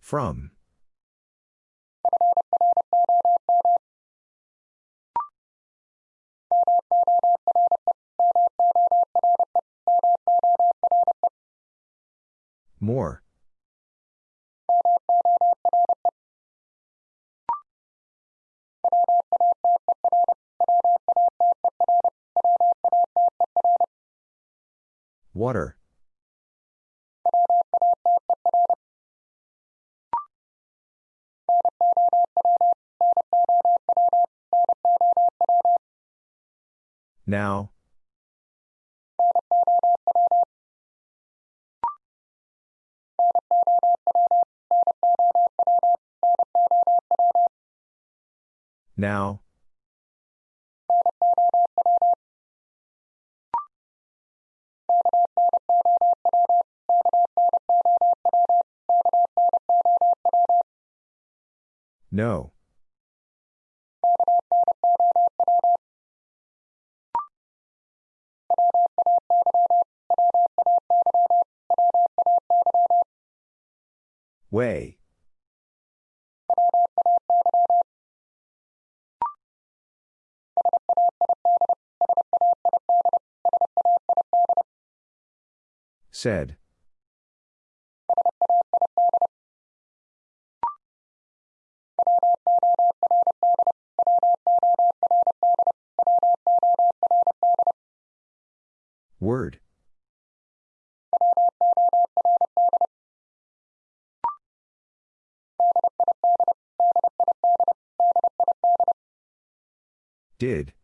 From. More. Water. Now. Now. No. Way. Said. Word. Did.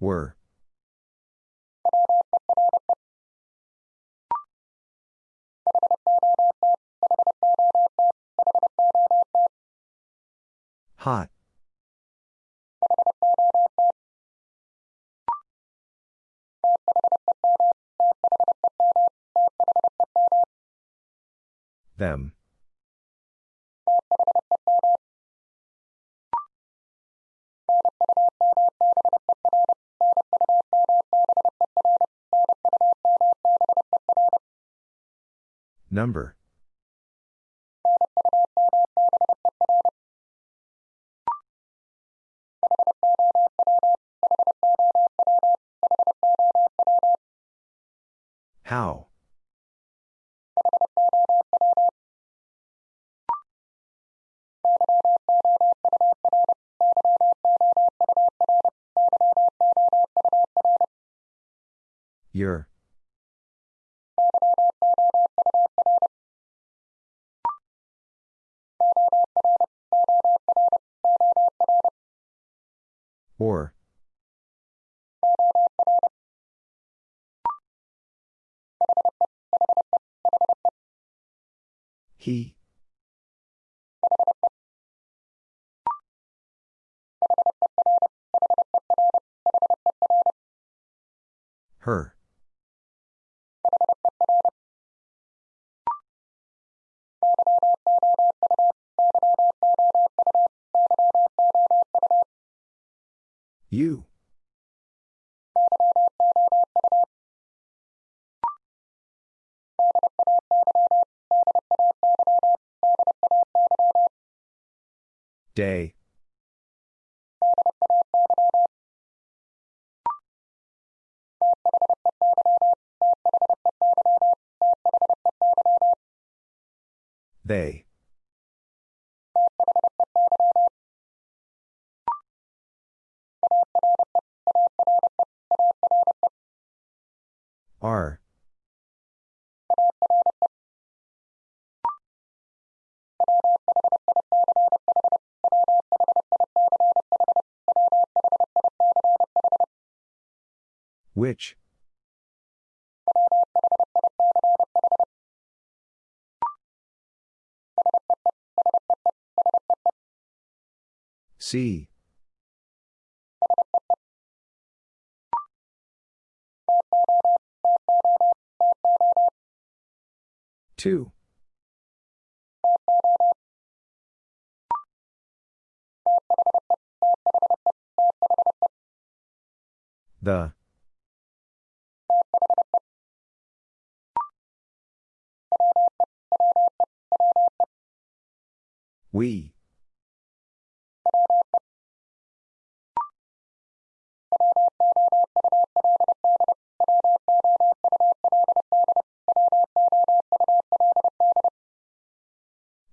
Were. Hot. Them. Number. How? Your. Or. He. Her. You. Day. They. Which? C. Two. The We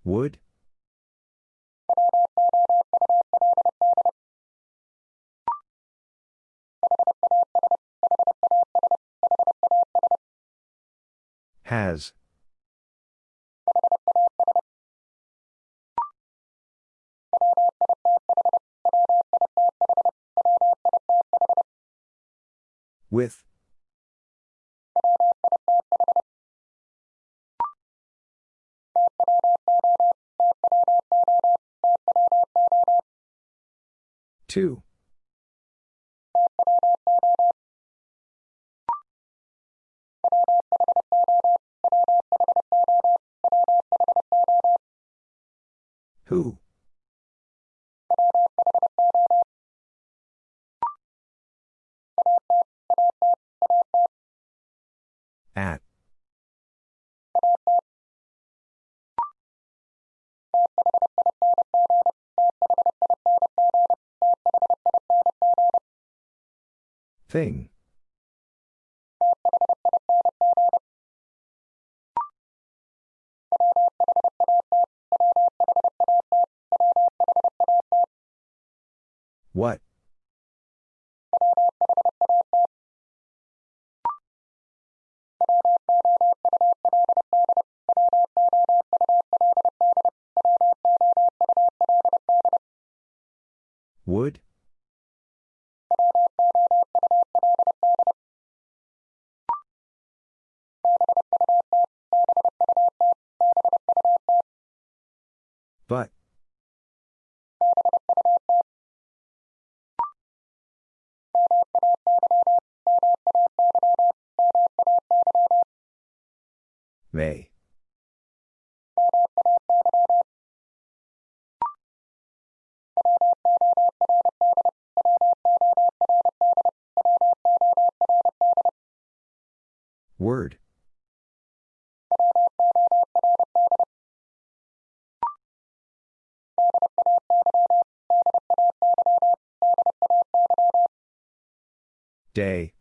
Would? Has. With. Two. Who? At. Thing. What? Would? But. May. Word. Day.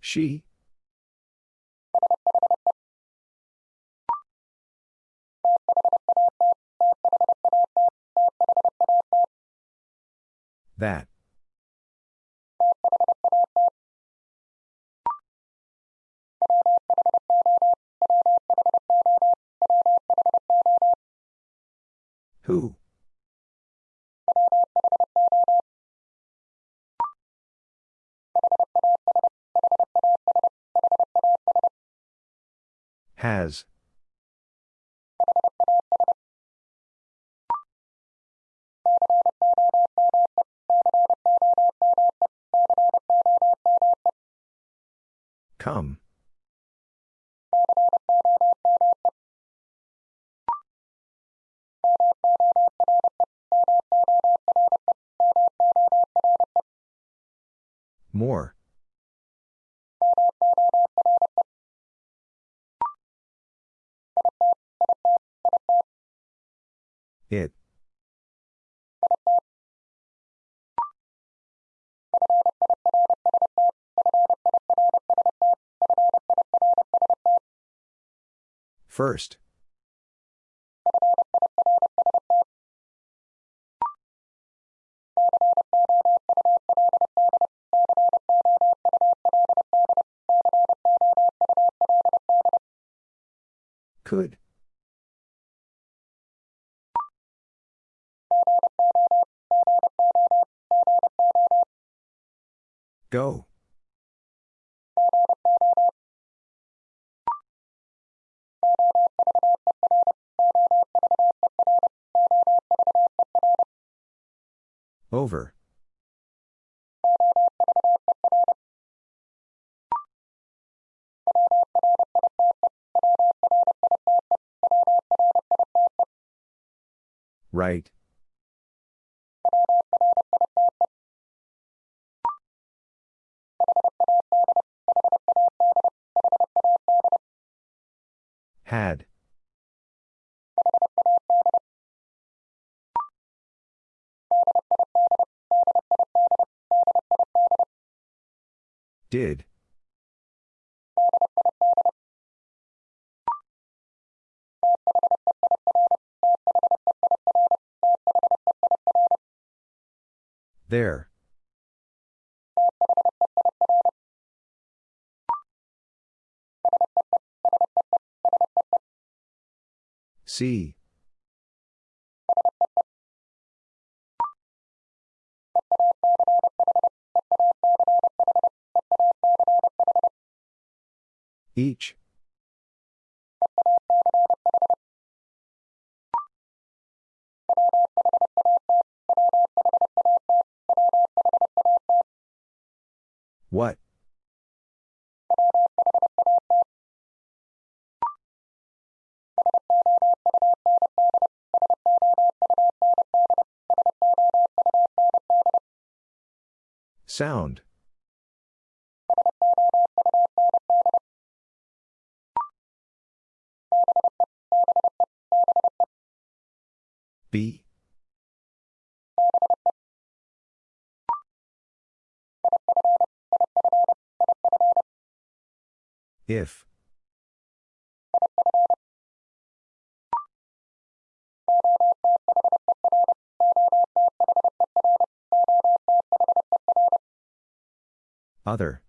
She. That. Who? Has. Come. More. It. First. Could. Go. Over. Right. Had. Did. There. See. Each. Sound. B. If. Other.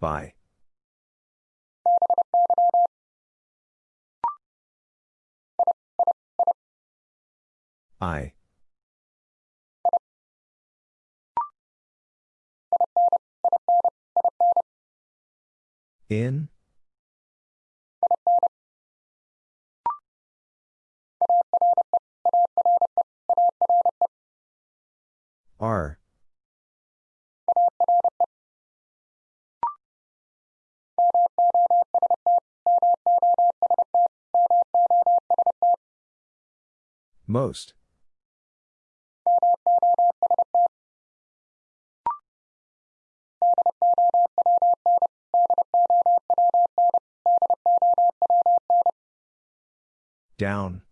By. I. In? R. Most. Down.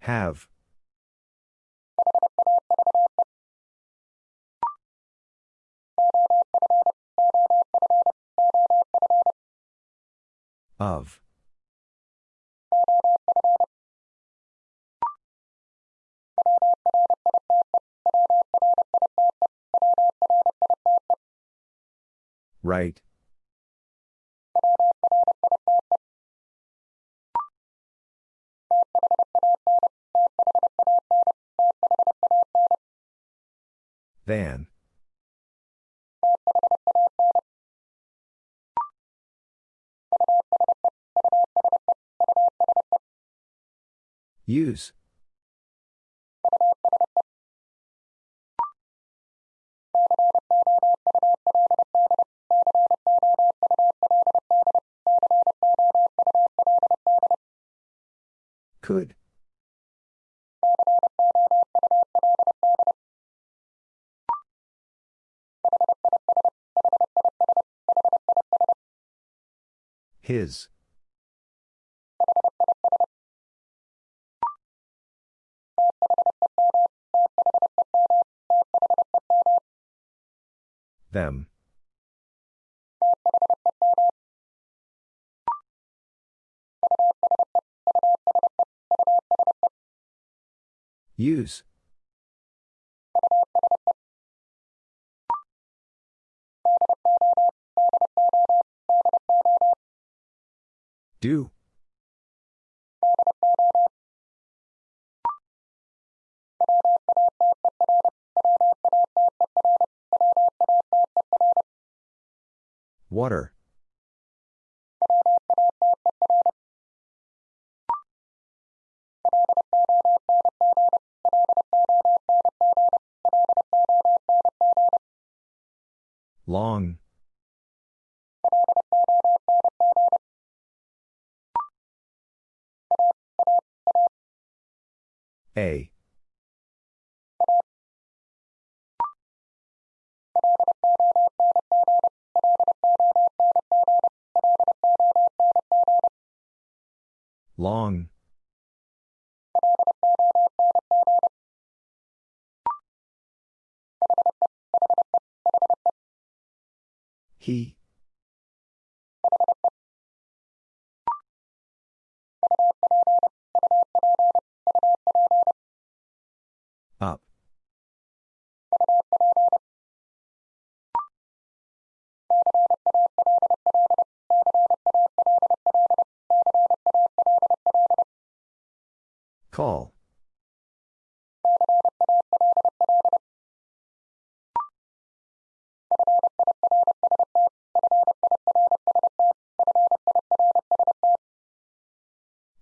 Have. Of. Right. Than. Use. Could. His. Them. Use. Do. Water.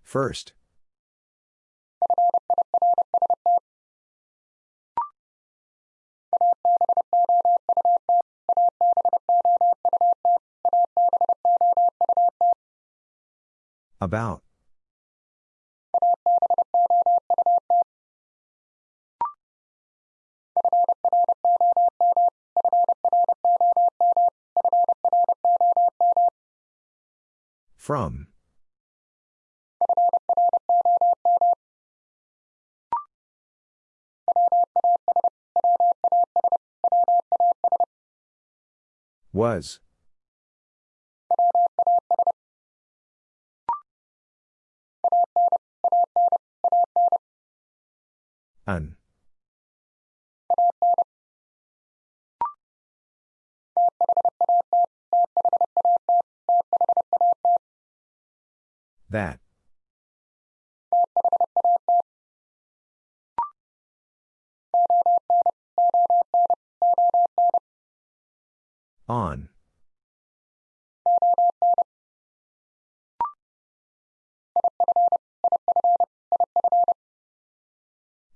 First. About. From. Was.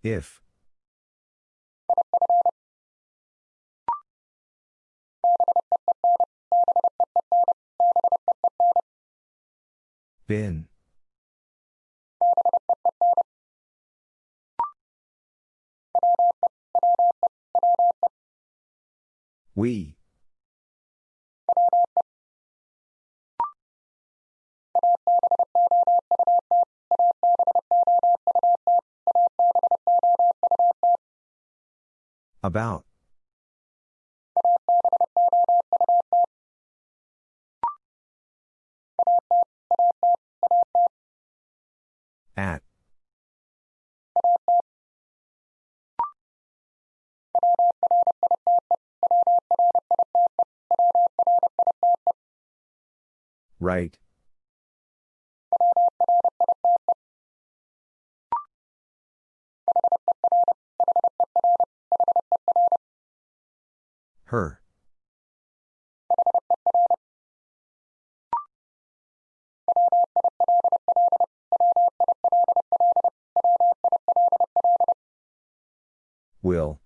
If. Been. We. About. At. Right. Her. Will.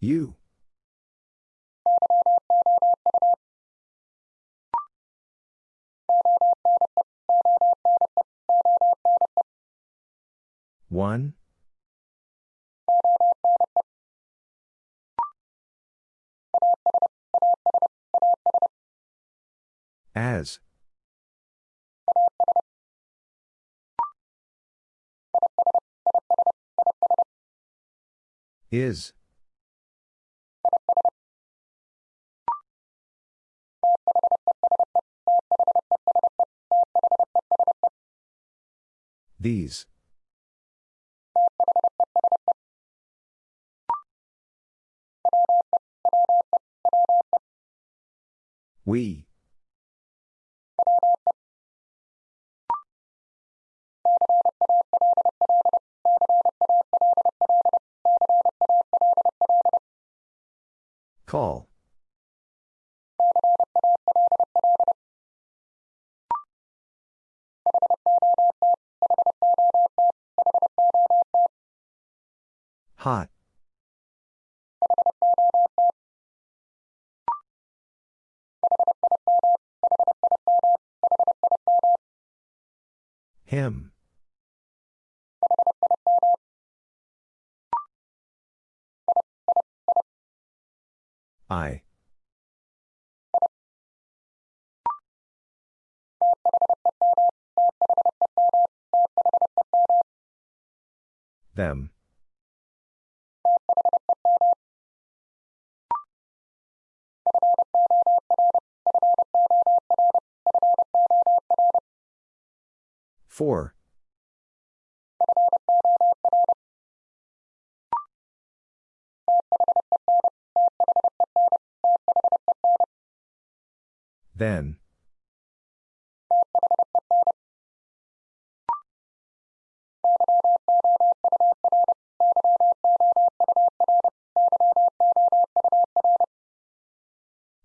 You. One. As. Is. These. We. Call. Hot. Him. I. Them. Four. Then.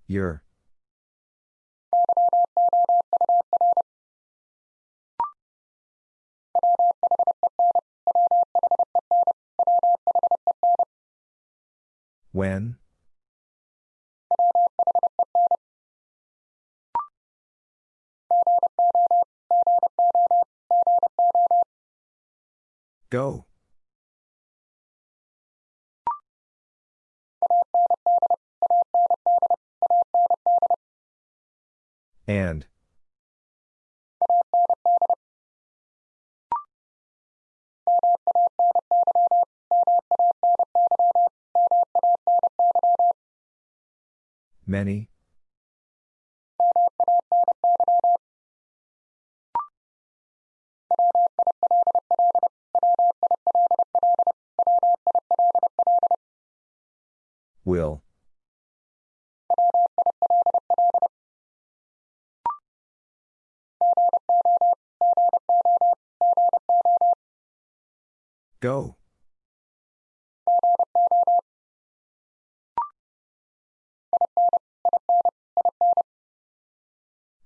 Your. When? Go. And. Many. Will. Go.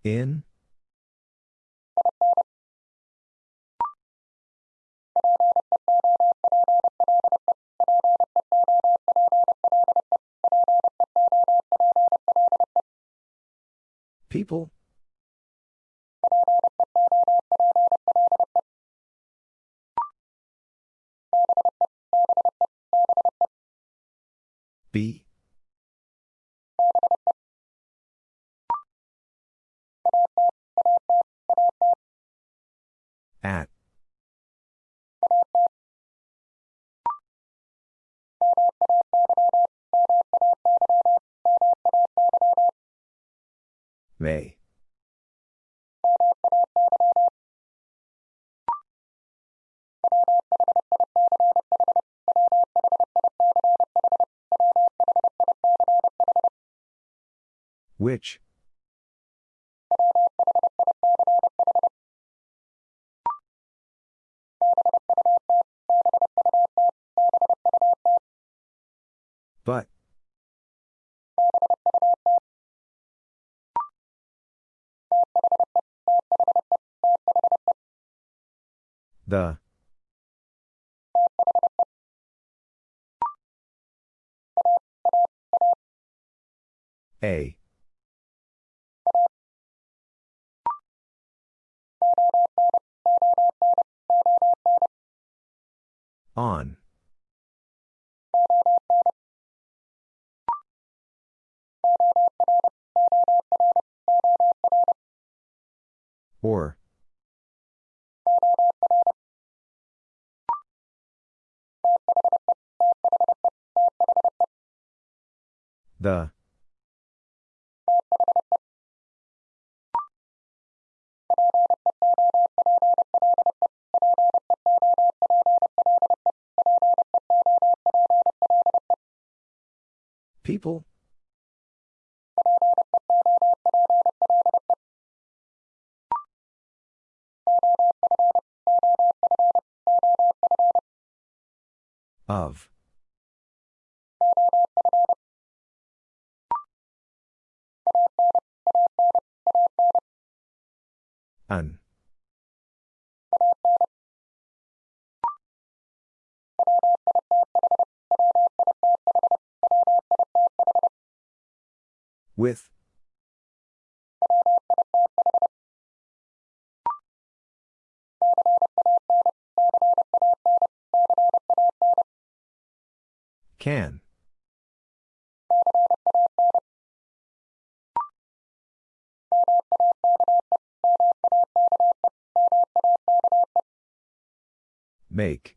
In? People? B? At. May. Which? But. The. A. On. Or. The. People? Make.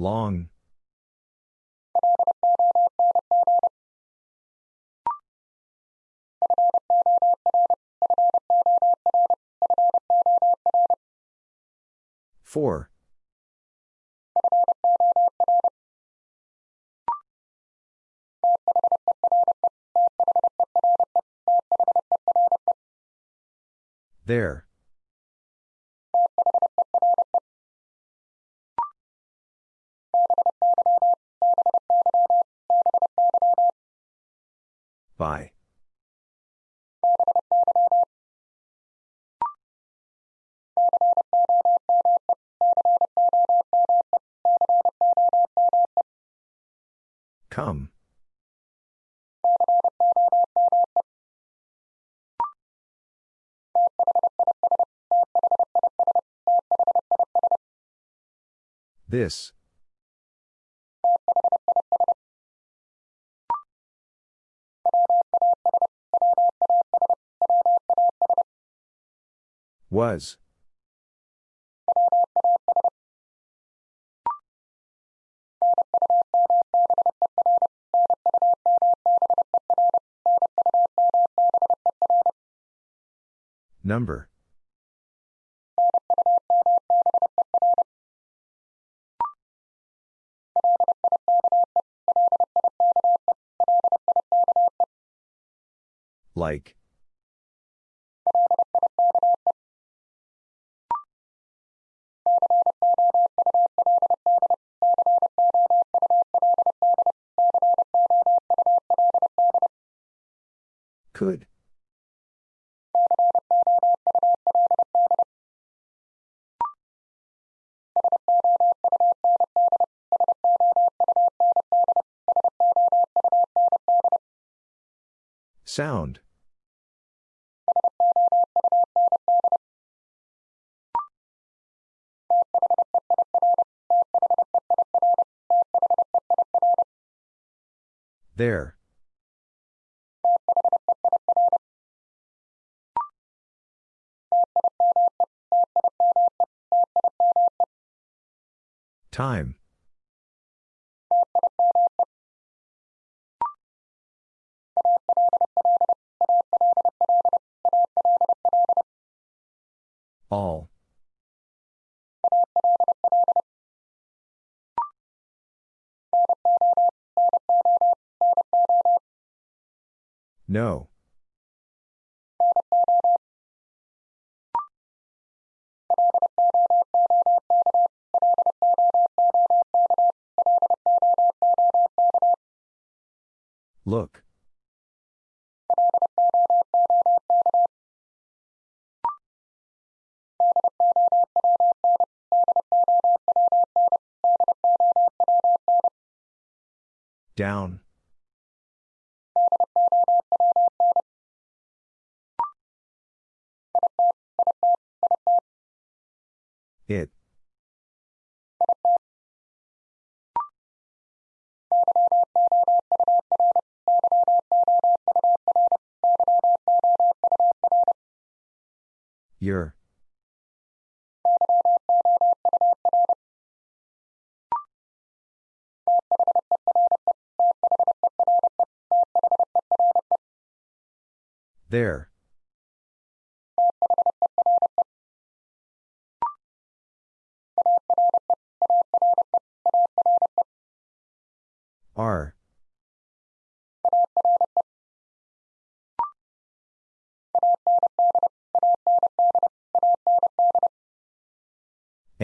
Long. Four. There. This. Was. Number. Like. Could. Sound. There. Time.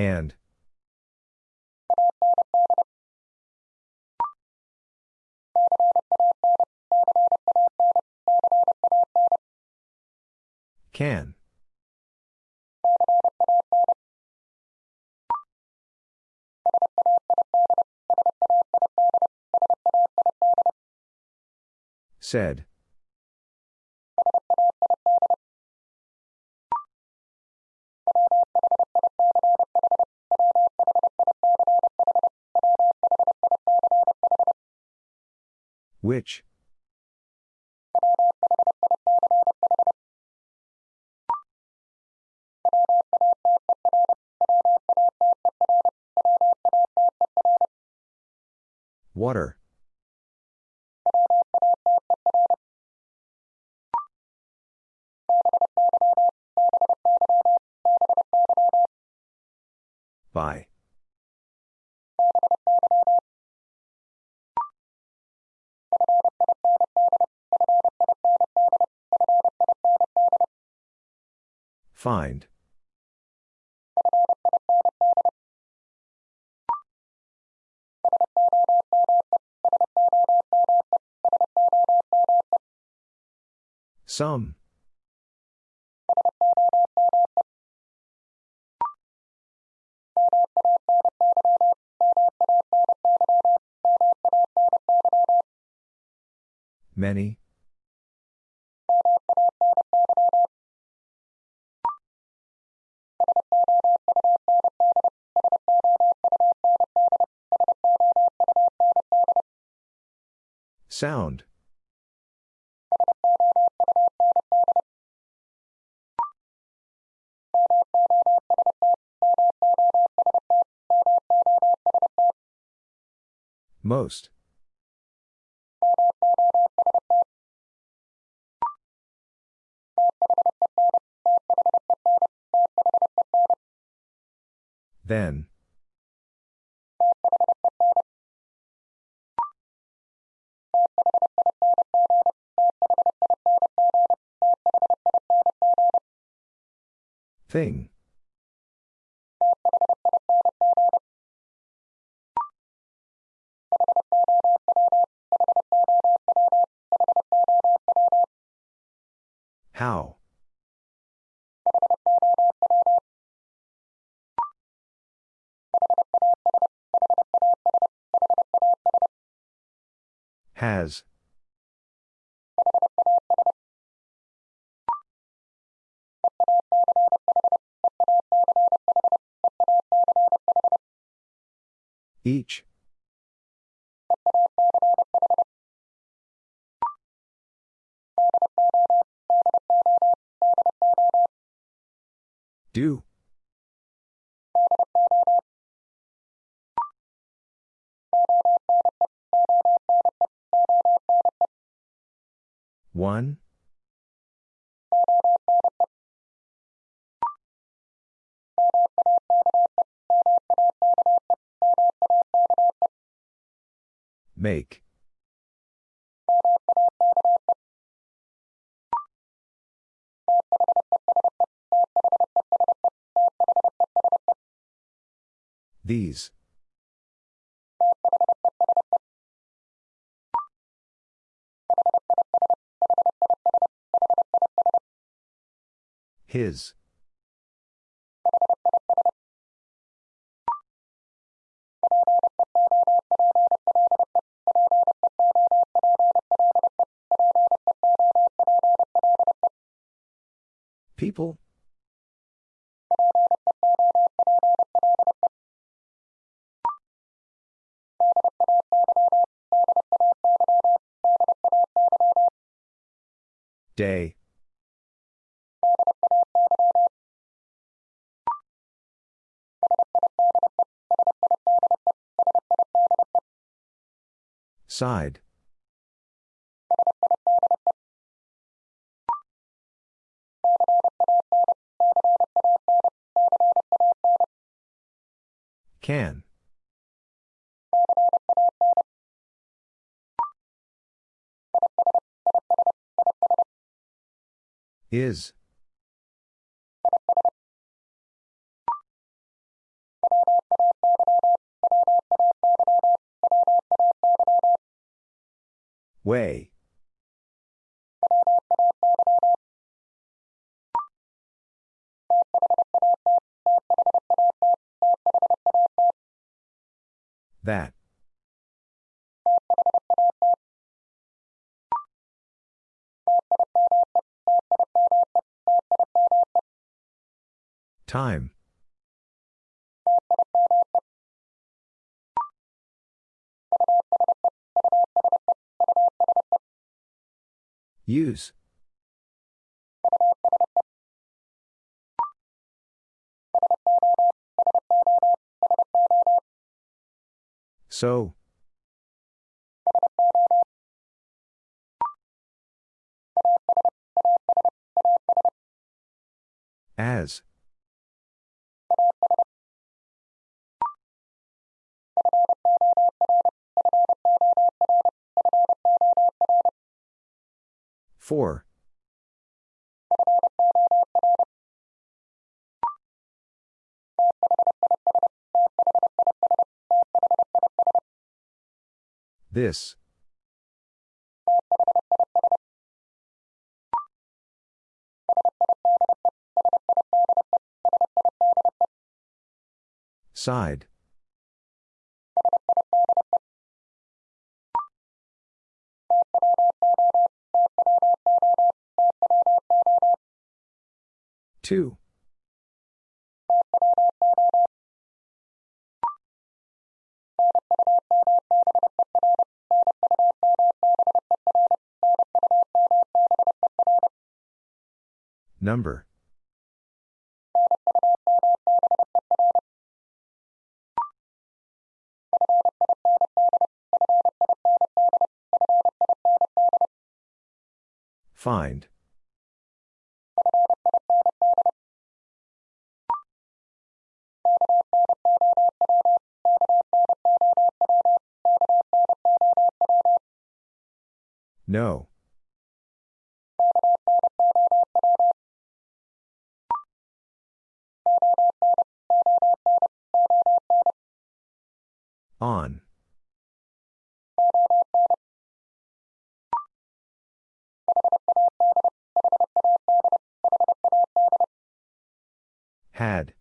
And. Can. Said. Which? Water. By. Find. Some. Many. Sound. Most. Then. Thing. How? Has. Each. Do. One. Make. These. His. people? Day. Side. Can. Is. Way. That. Time. Use. So. As. For. This. Side. Two. Number. Find. No. On. Had.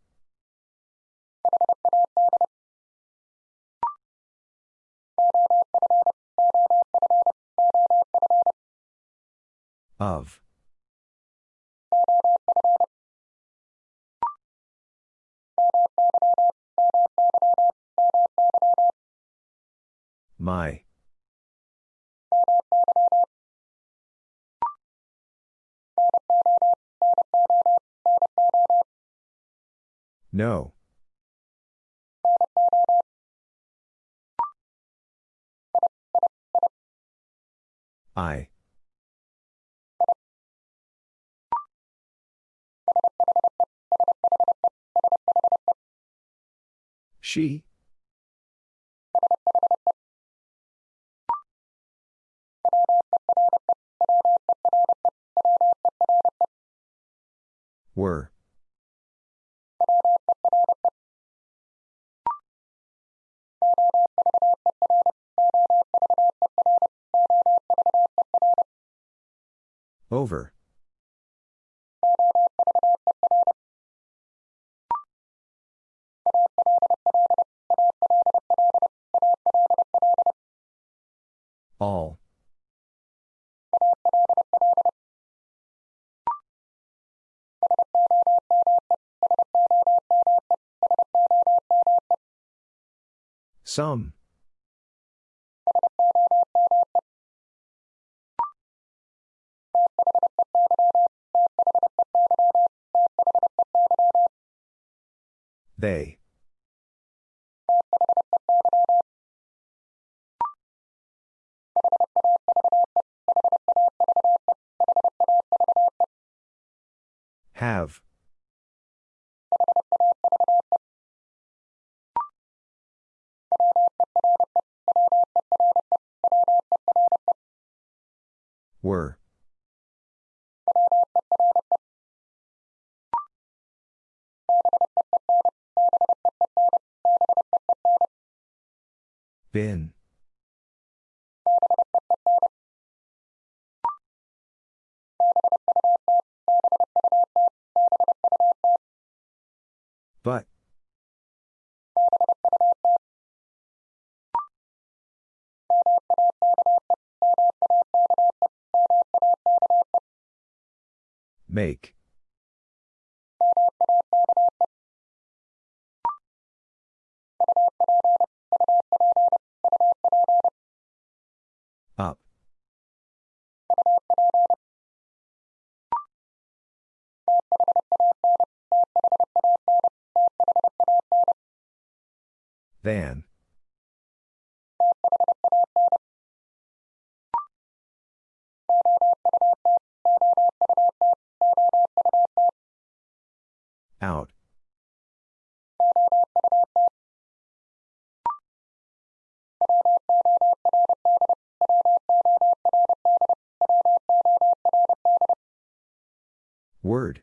Of. My. No. I. She. Were. Over. All. Some. They. Have. Were. Been. But. Make. Up. Than. Out. Word.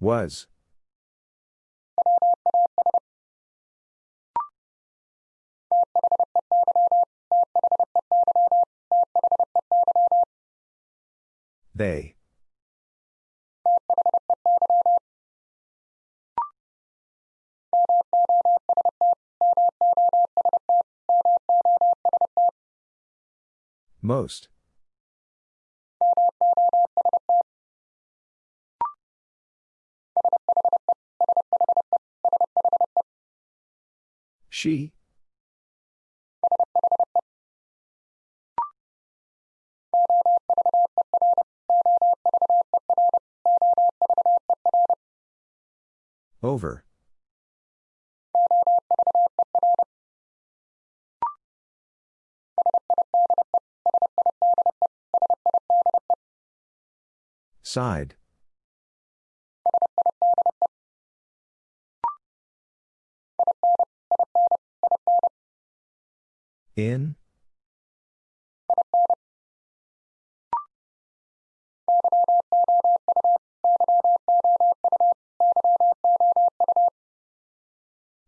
Was. They. Most. She. Over. Side. In?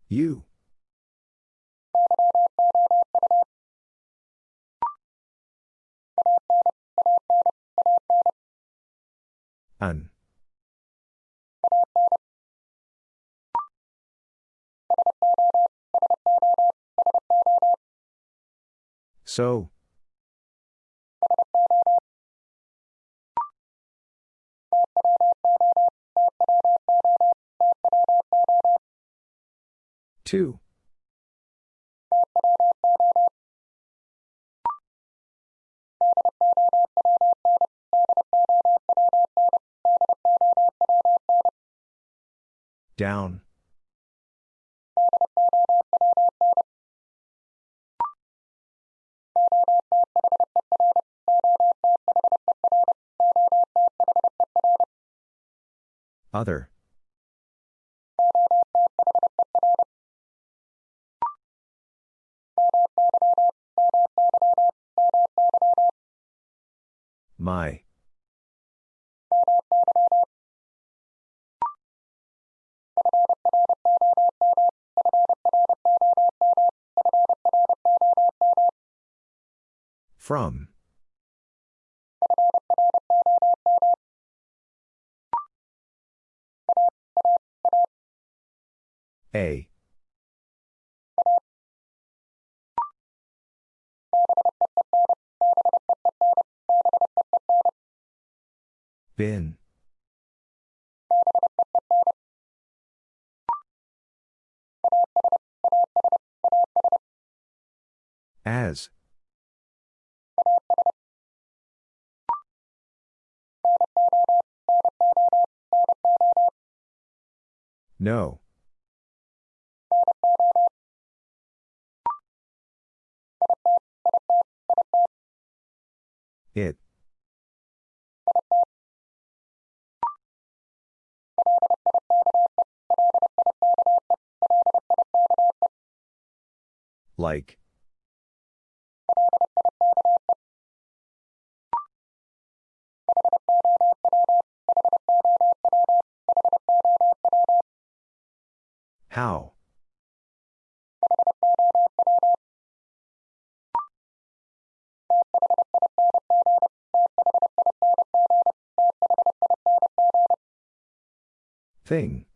You. An. So. Two. Down. Other. My. From. A. Been. As. No. It. Like. How? Thing.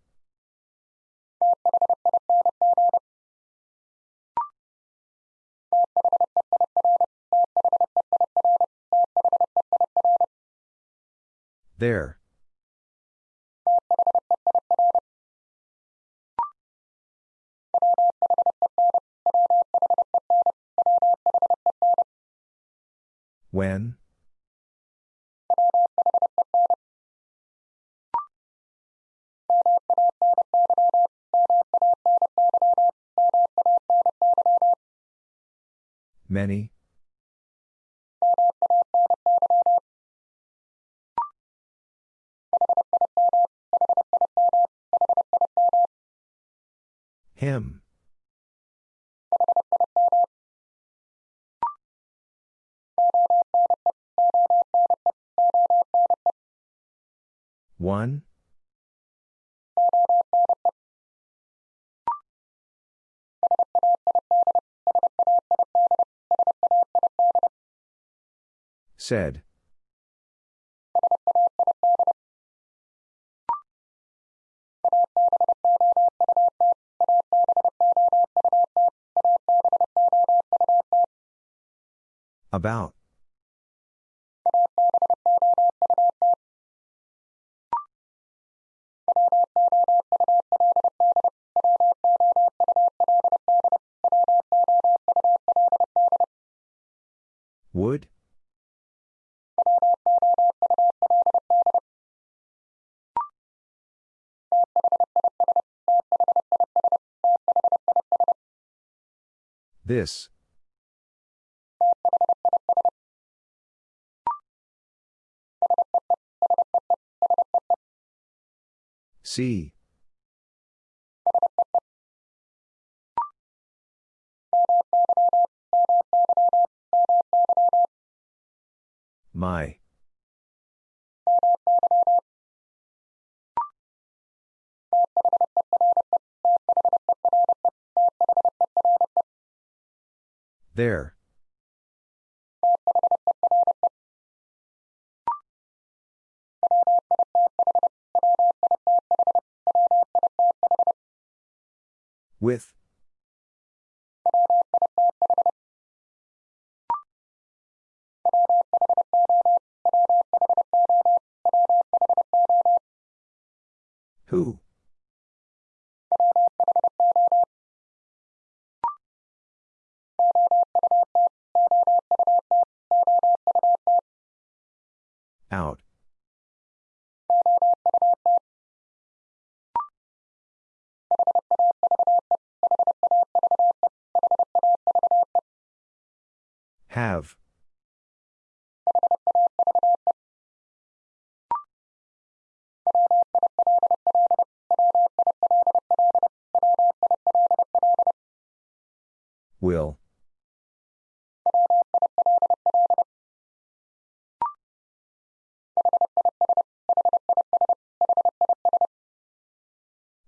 There. When? Many? Said. About. This. C. My. There. With.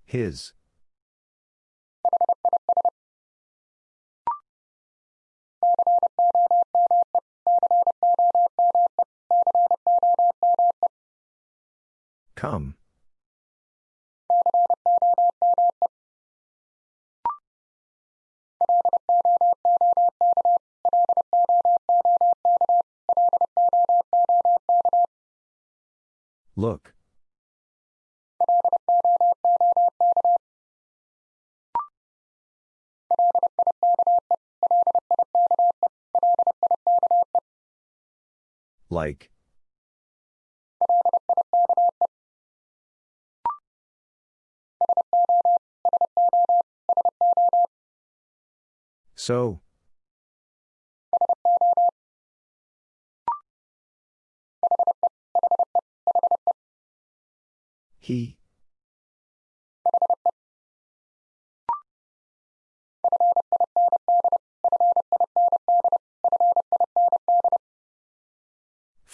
His. Come. Look. Like. So. He.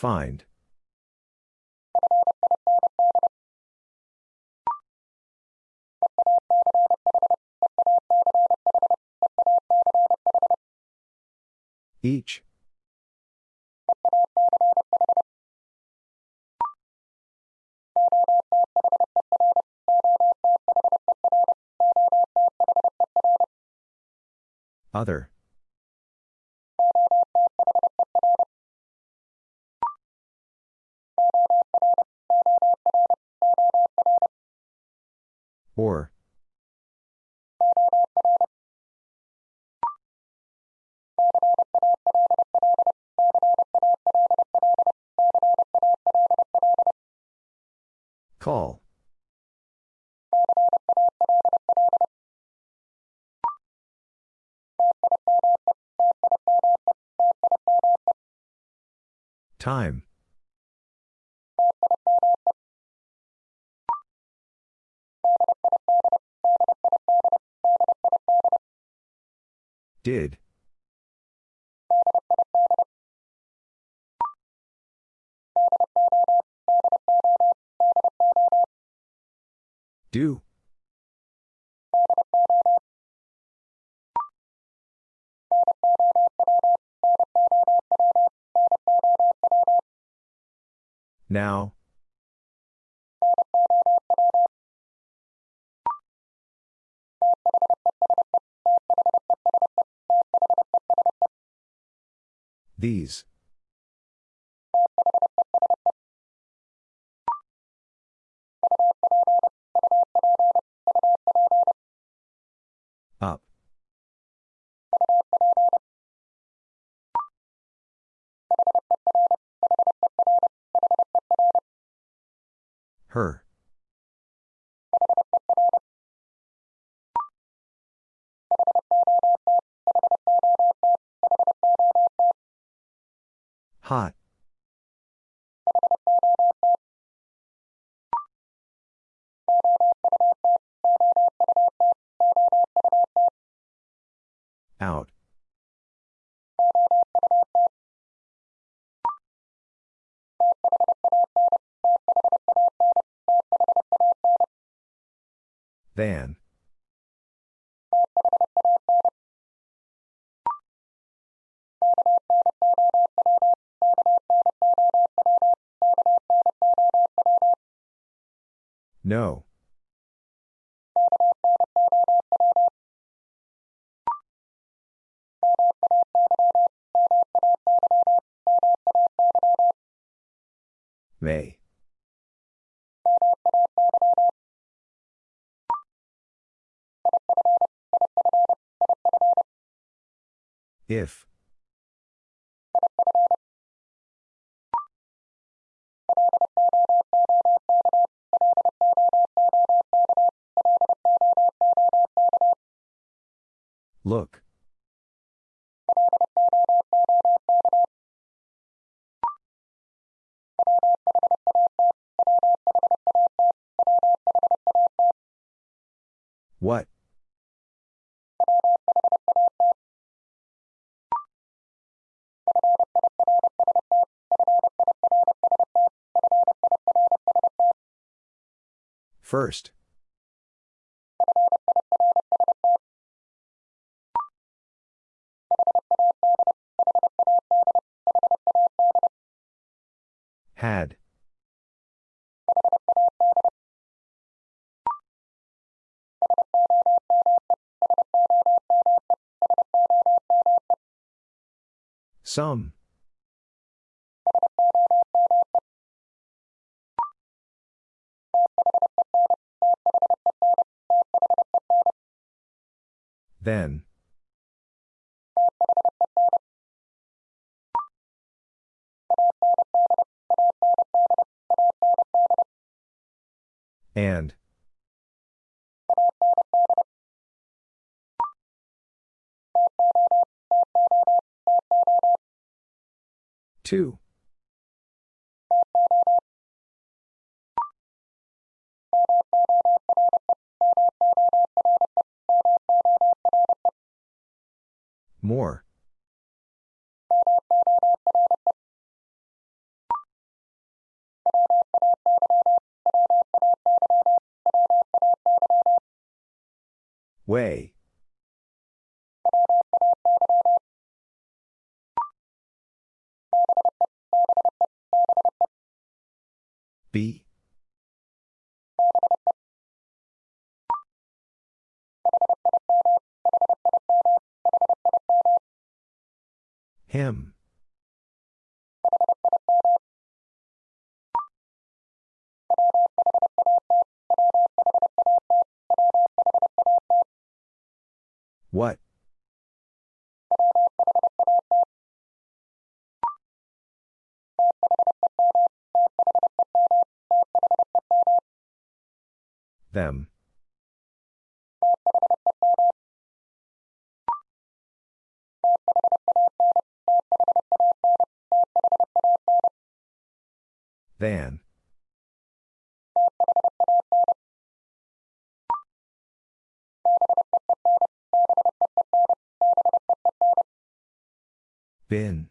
Find. Each. Other. Time. Did. Do. Now. These. Up. Her. Hot. Out. Than. No. If. Look. What? First. Had. Some. Then. And. Two. Way. B. Than. Bin.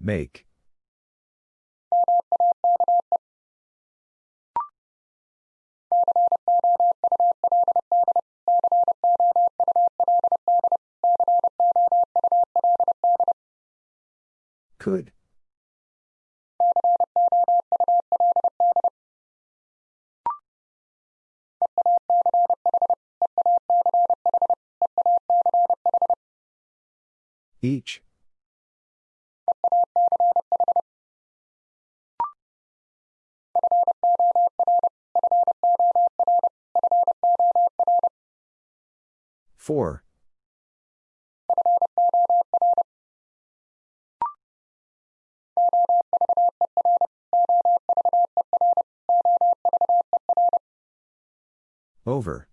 Make. Could. Each. Four. Over.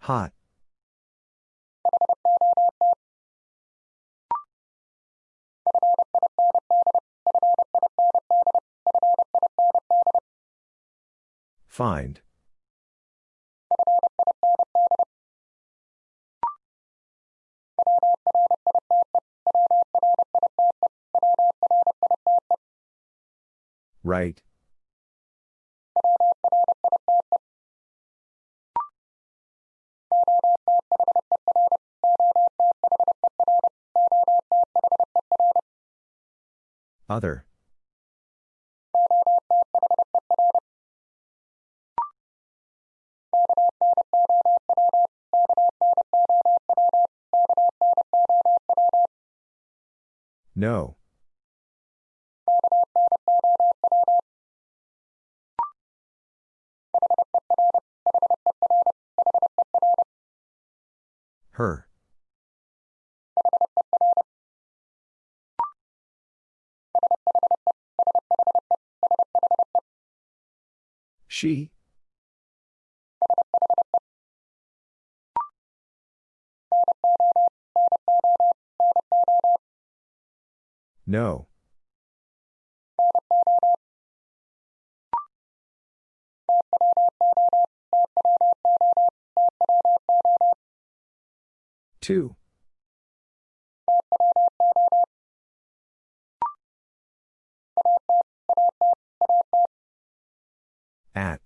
Hot. Find. Right. Other. No. Her. She. No. Two. At.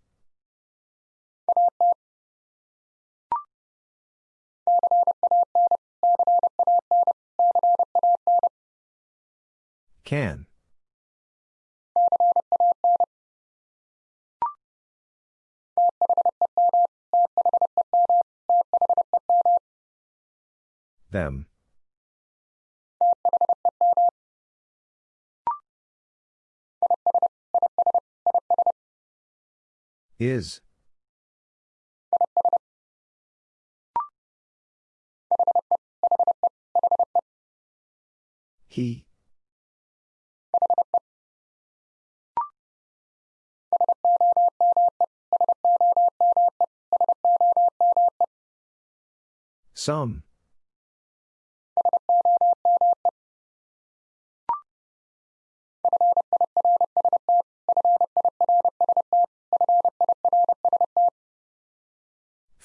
Can. Them. Is. He. Some.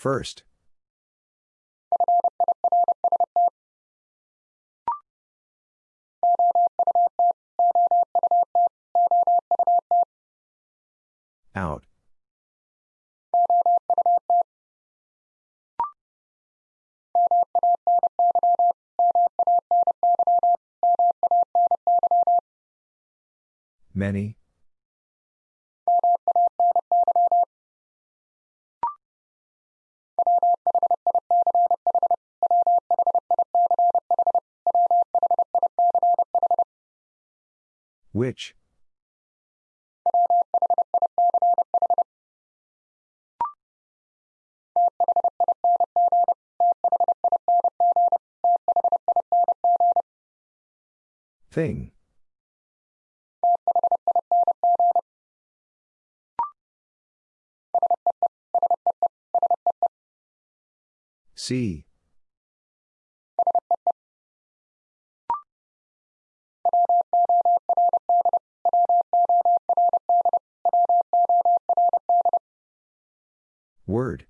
First. Out. Many. Which? Thing. See. Word.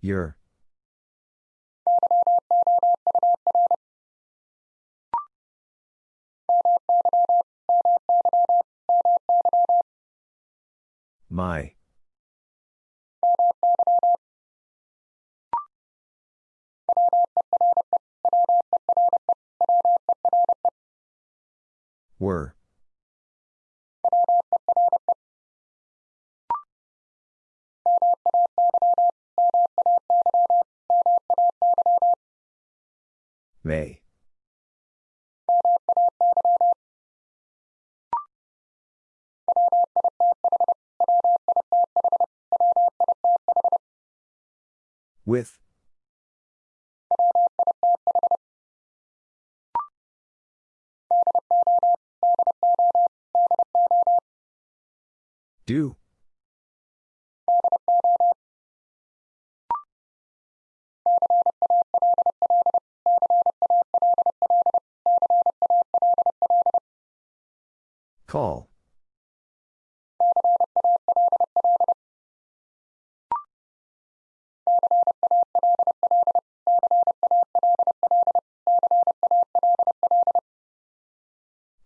Your. My. Were. May. With. Do. Call.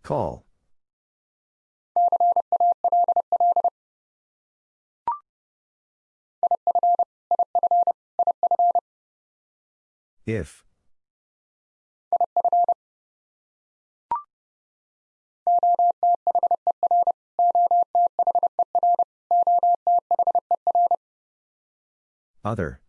Call. If. Other.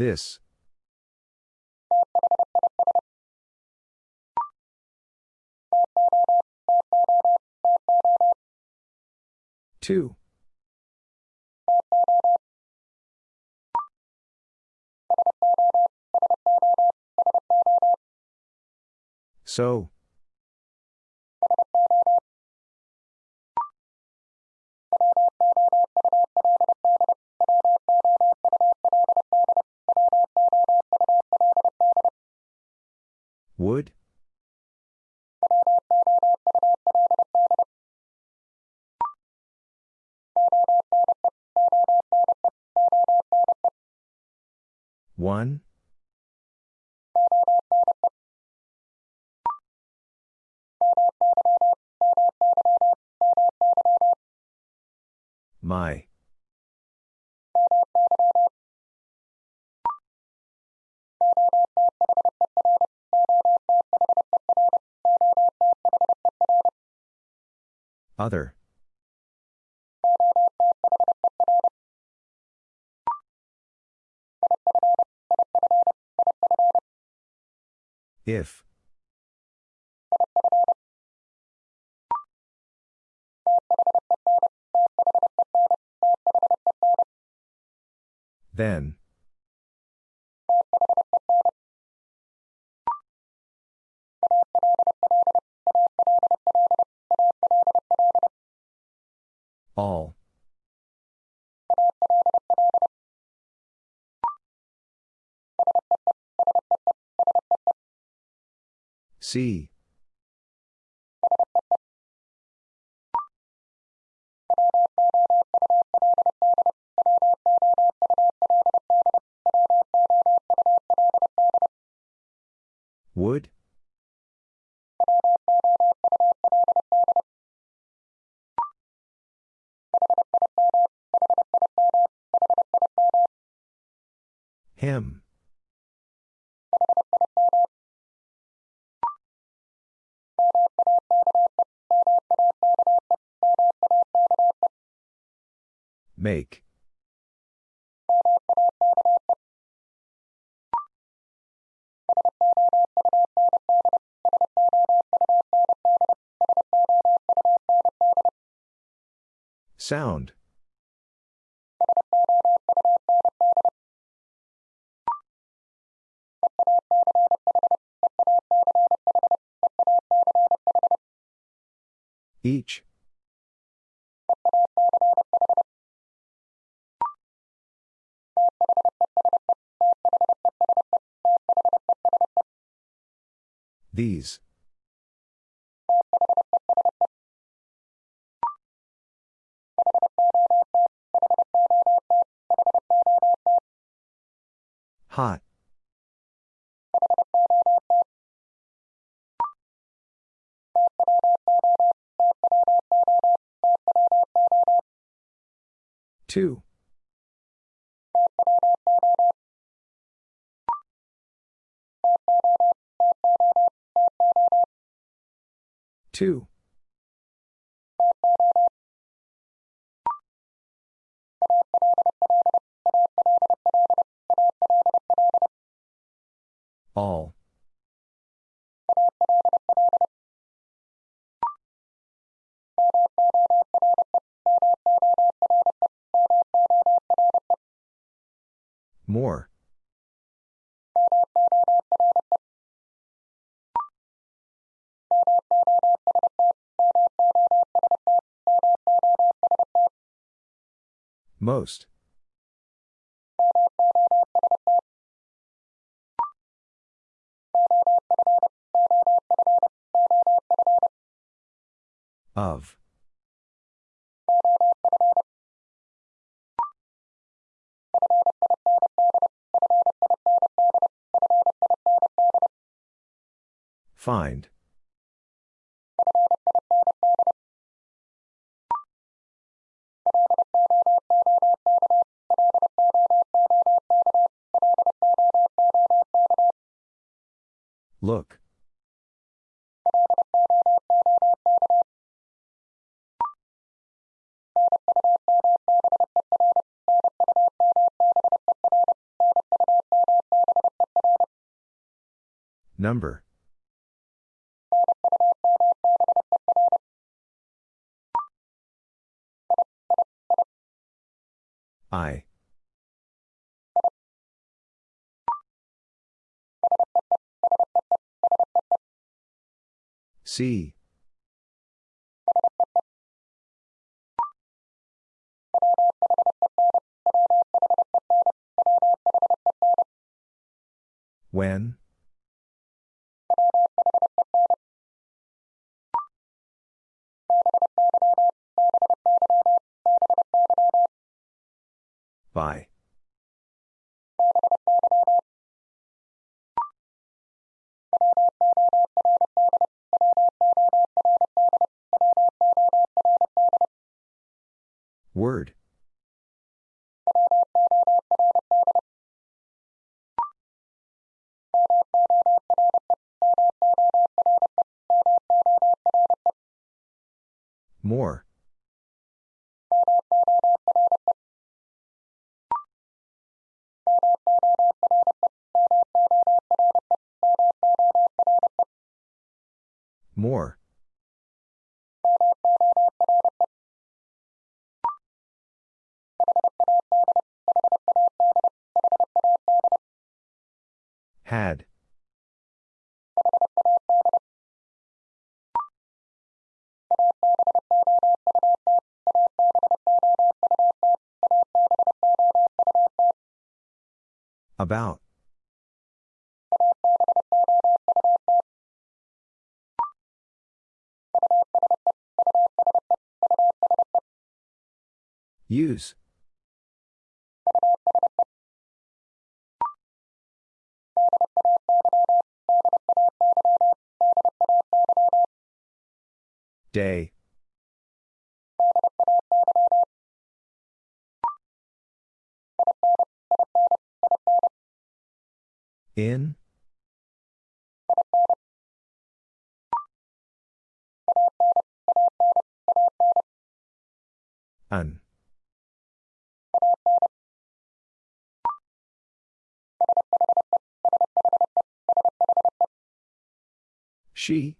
This. Two. So. Would? One? Other. If. Then. See. Would? Make. Sound. Each. These. Hot. Two. Two. All. Most. Of. Find. Look. Number. I. See. When? Use. Day. She?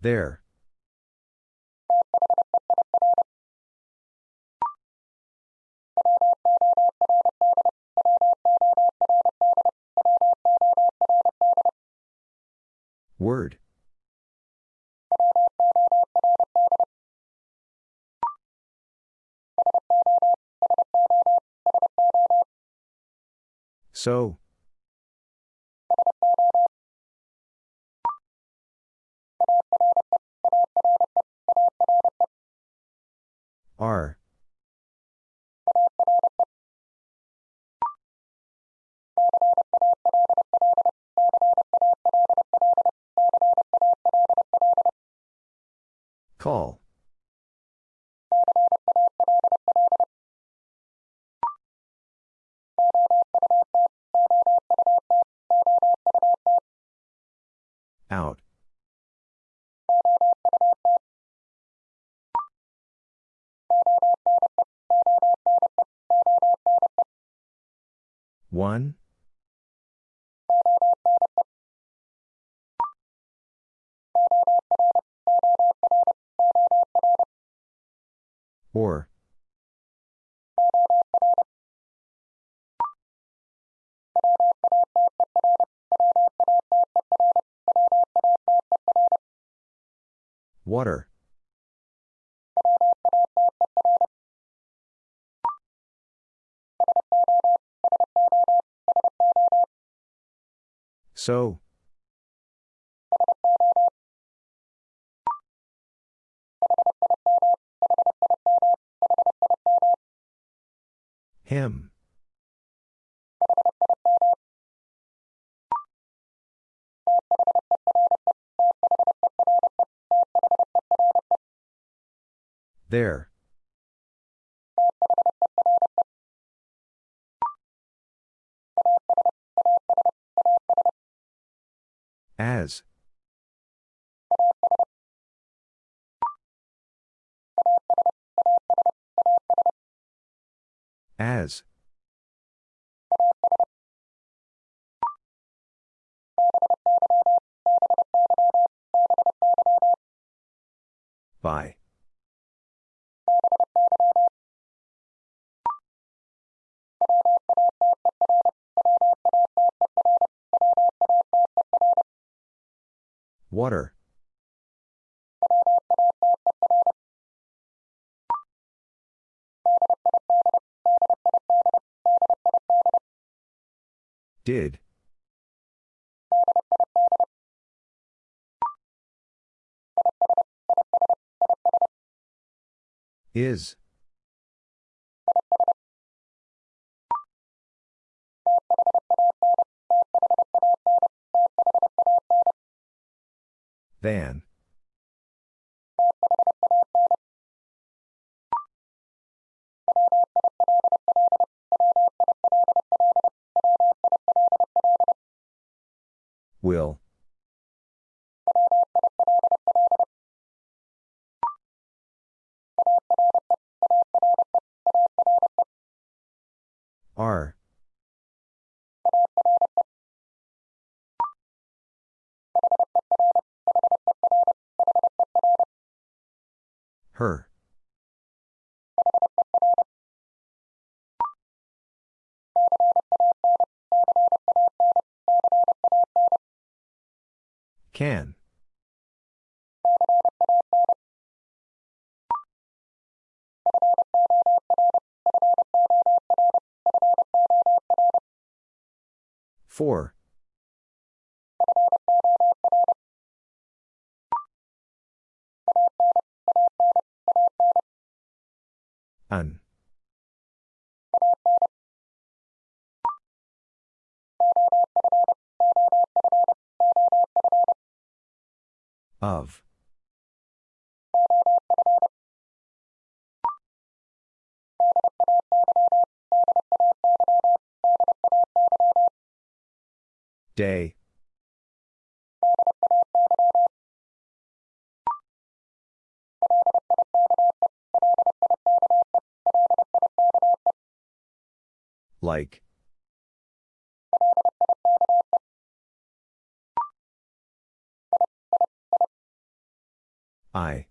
There. Word. So. R. Call. Out. One? Or. Water. So. Him. There. As. As. By. Water. Did. Is. Than. Will. Can. Four. An. Of. Day. Like. I.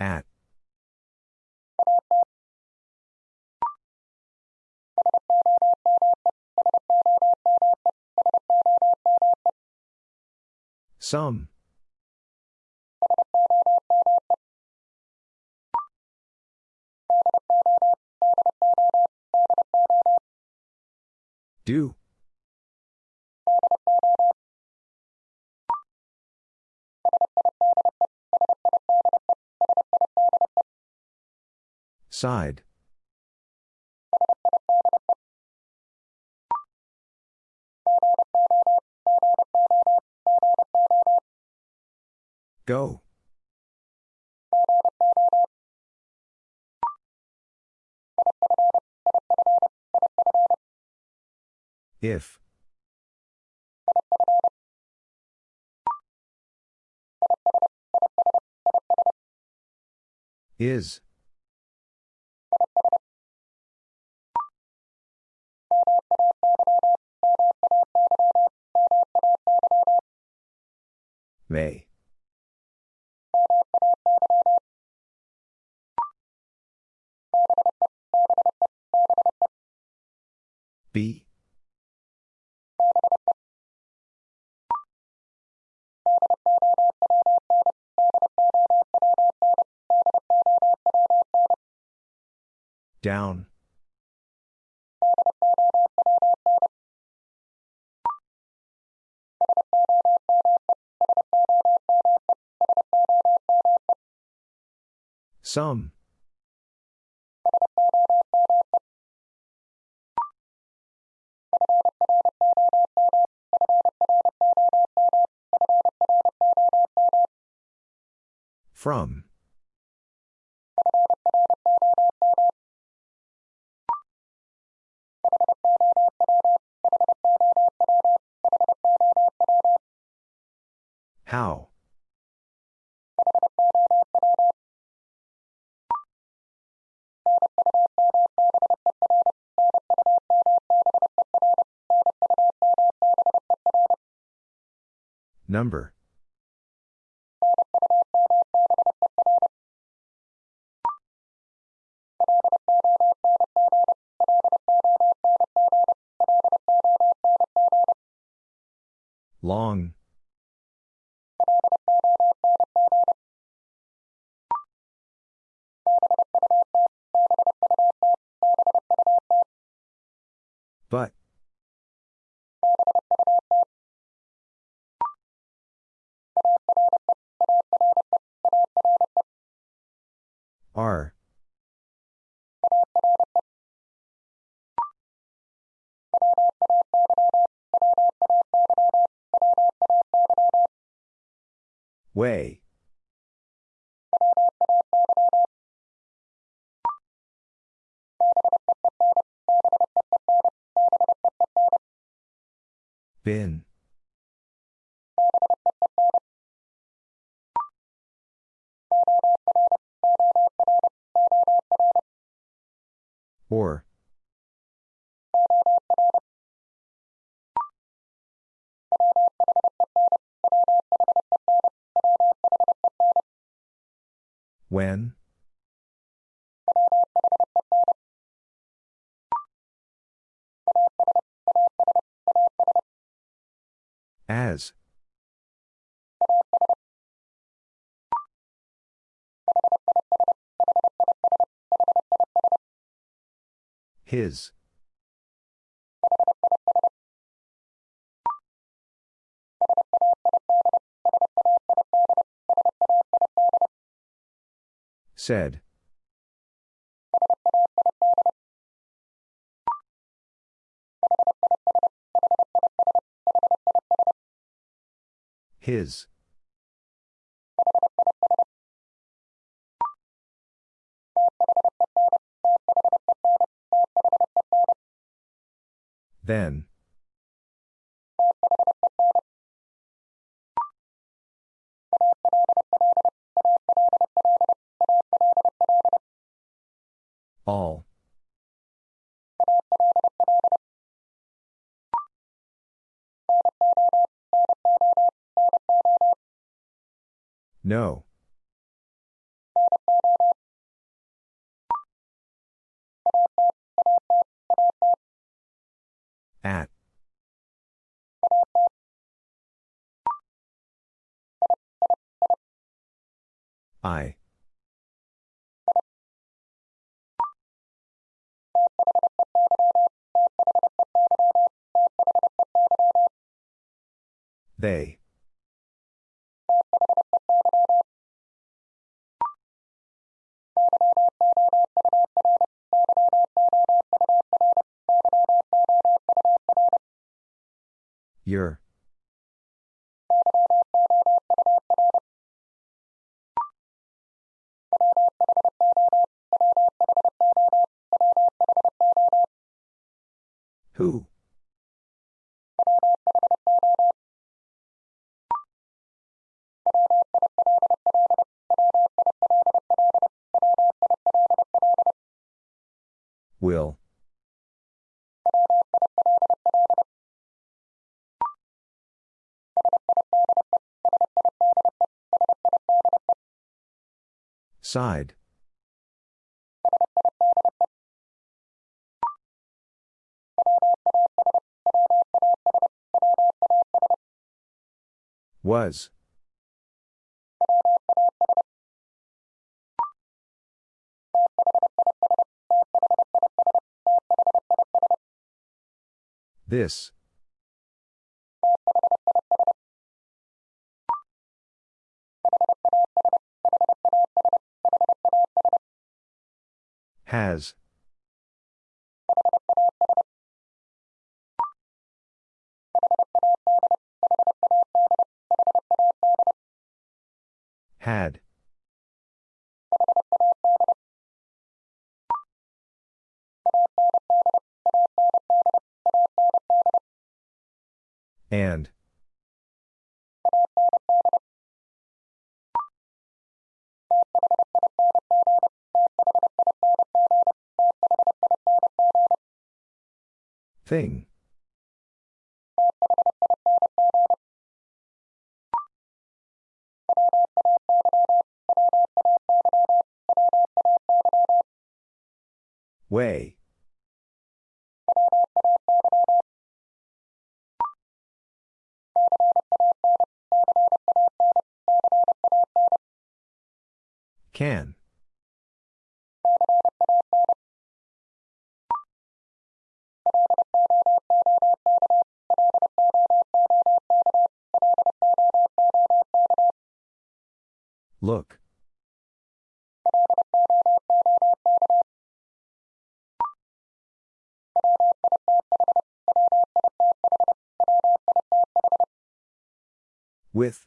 At. Some. Do. Side. Go. If. Is. May. Down. Some. From. How? Number. Long. Bin. His. Said. His. Then. All. No. At. I. They. Your. Who? Will. Side. Was. This. Has. And. Thing. Way. With.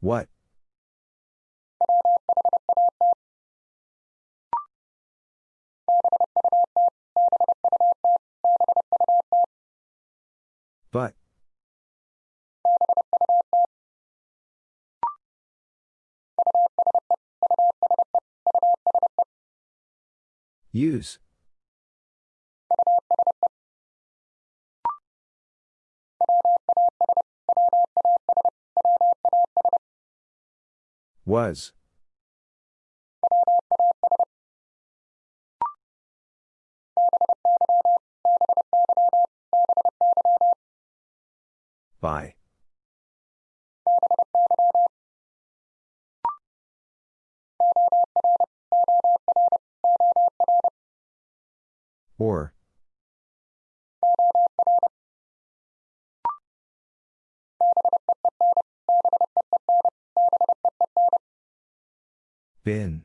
What? But. Use. Was. By. Or. Bin.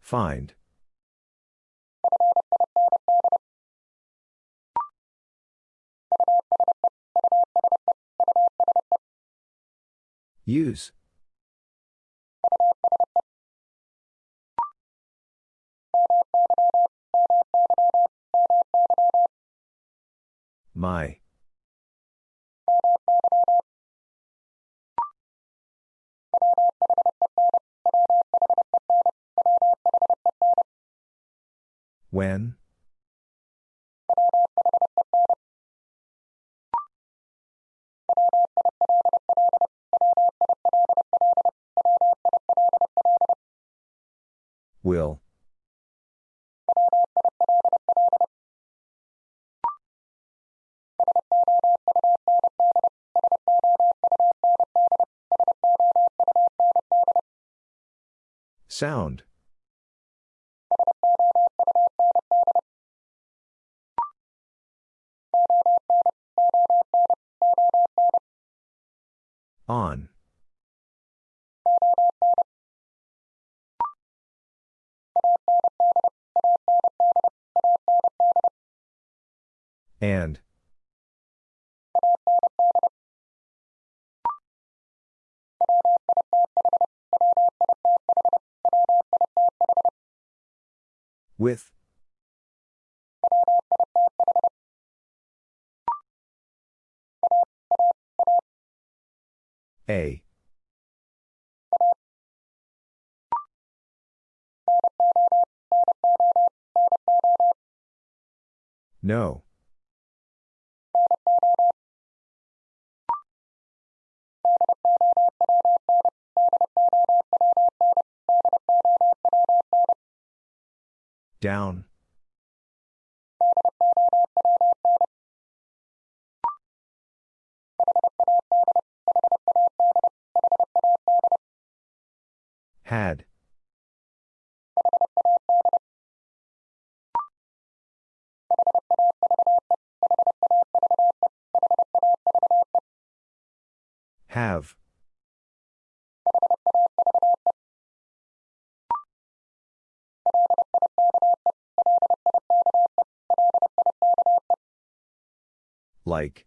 Find. Use. My. When? Will. Sound. On. And. With. A. No. Down. Had. Have. Like.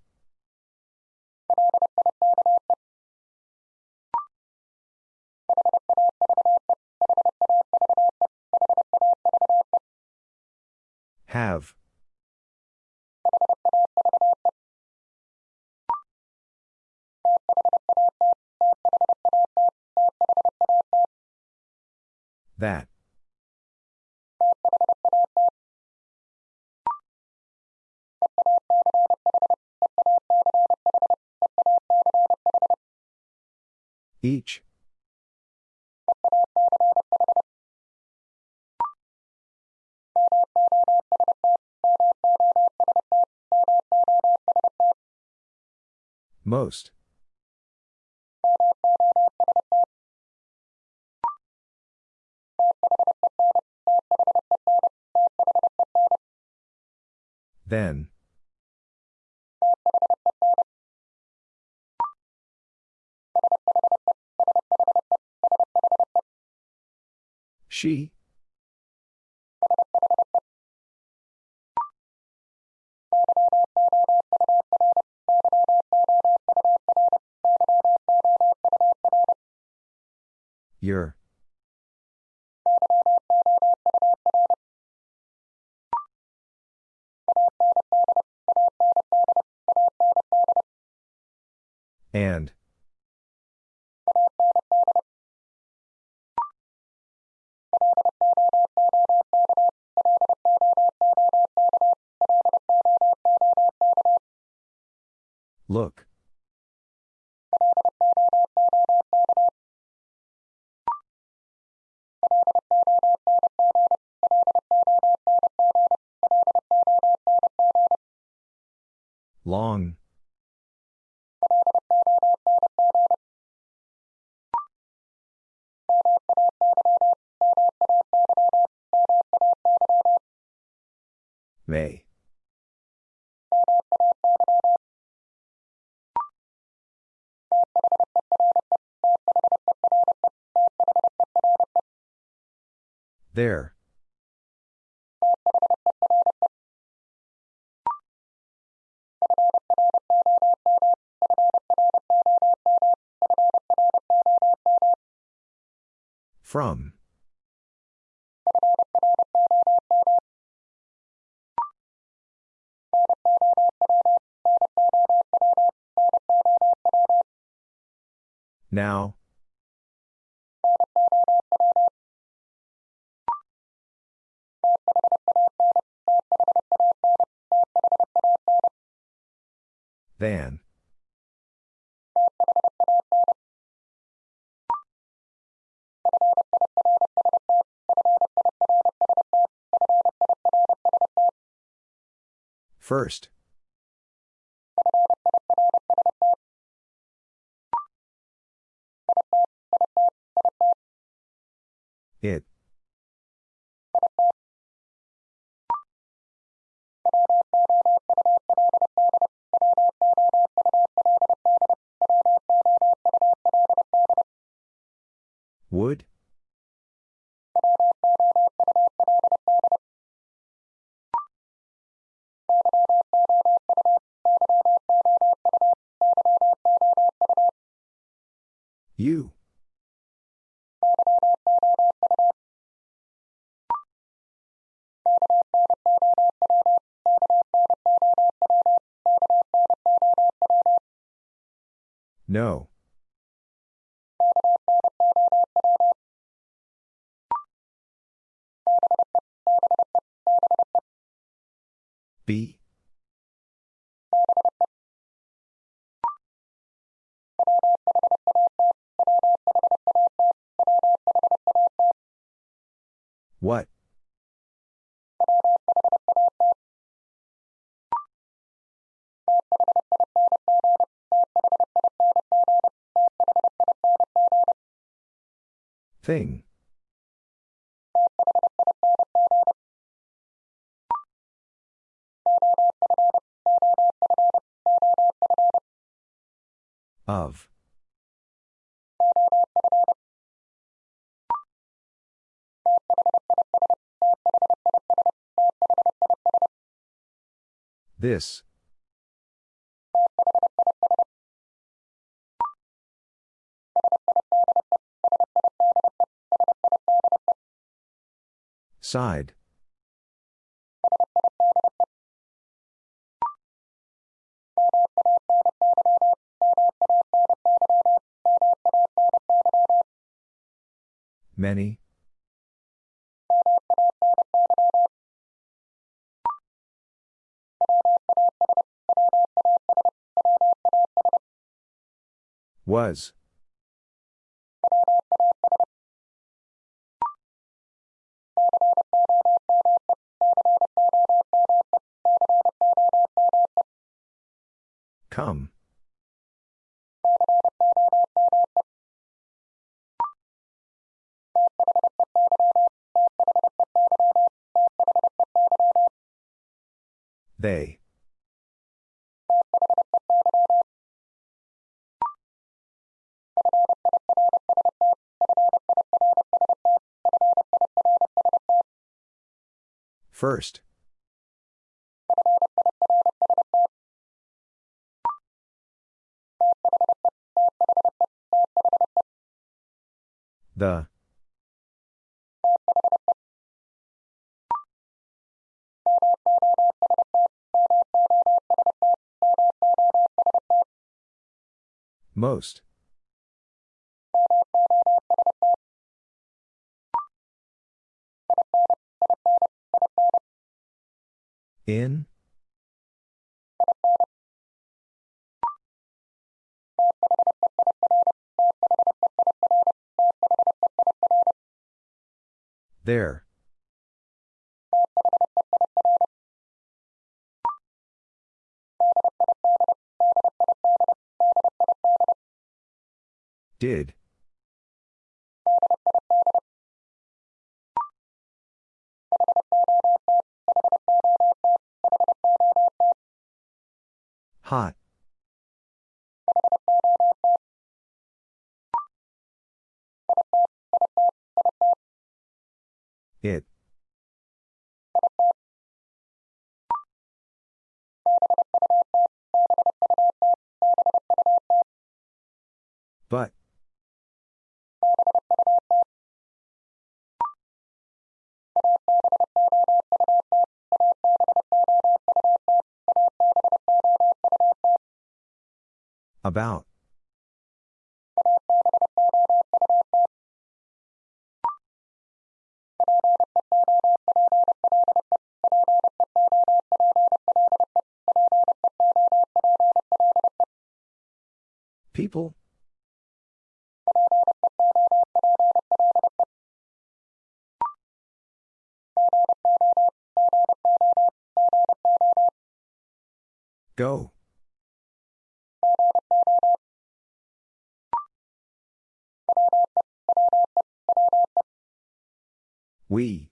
Have. That. Each. Most. Then. She. Your. And. Look. Long. There. From. Now. Than. First. It. Would? You. No. B. What? Thing. Of. This. Side. Many. Was. Come. They. First. The. Most. In? There. Did. Hot. It. About. People? Go. We.